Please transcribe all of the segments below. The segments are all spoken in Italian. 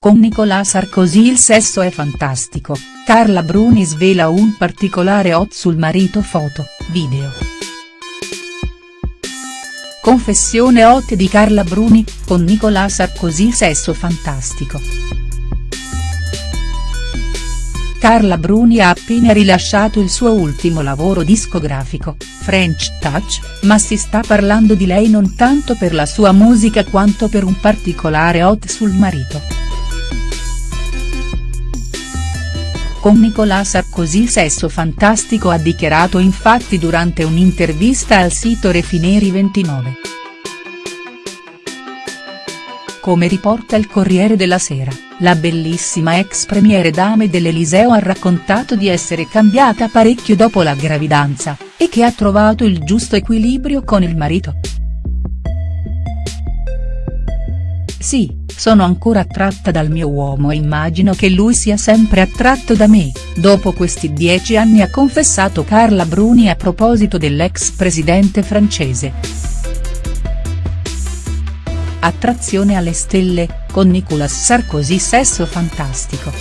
Con Nicolas Sarkozy il sesso è fantastico, Carla Bruni svela un particolare hot sul marito foto, video. Confessione hot di Carla Bruni, con Nicolas Sarkozy sesso fantastico. Carla Bruni ha appena rilasciato il suo ultimo lavoro discografico, French Touch, ma si sta parlando di lei non tanto per la sua musica quanto per un particolare hot sul marito. Con Nicolas Sarkozy sesso fantastico ha dichiarato infatti durante un'intervista al sito Refineri 29. Come riporta il Corriere della Sera, la bellissima ex premiere dame dell'Eliseo ha raccontato di essere cambiata parecchio dopo la gravidanza, e che ha trovato il giusto equilibrio con il marito. Sì, sono ancora attratta dal mio uomo e immagino che lui sia sempre attratto da me, dopo questi dieci anni ha confessato Carla Bruni a proposito dell'ex presidente francese. Attrazione alle stelle, con Nicolas Sarkozy sesso fantastico.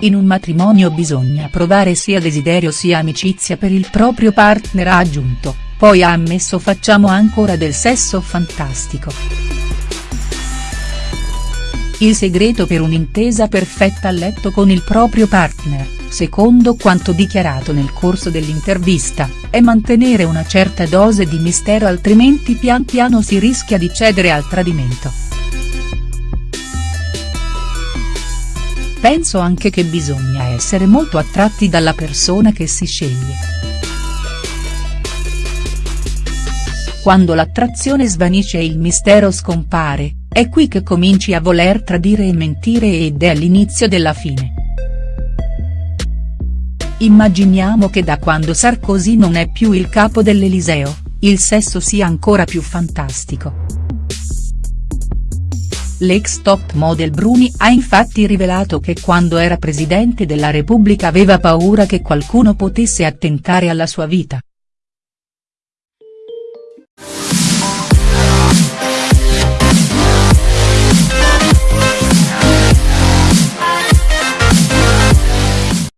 In un matrimonio bisogna provare sia desiderio sia amicizia per il proprio partner ha aggiunto, poi ha ammesso facciamo ancora del sesso fantastico. Il segreto per un'intesa perfetta a letto con il proprio partner secondo quanto dichiarato nel corso dell'intervista, è mantenere una certa dose di mistero altrimenti pian piano si rischia di cedere al tradimento. Penso anche che bisogna essere molto attratti dalla persona che si sceglie. Quando l'attrazione svanisce e il mistero scompare, è qui che cominci a voler tradire e mentire ed è l'inizio della fine. Immaginiamo che da quando Sarkozy non è più il capo dell'Eliseo, il sesso sia ancora più fantastico. L'ex top model Bruni ha infatti rivelato che quando era presidente della Repubblica aveva paura che qualcuno potesse attentare alla sua vita.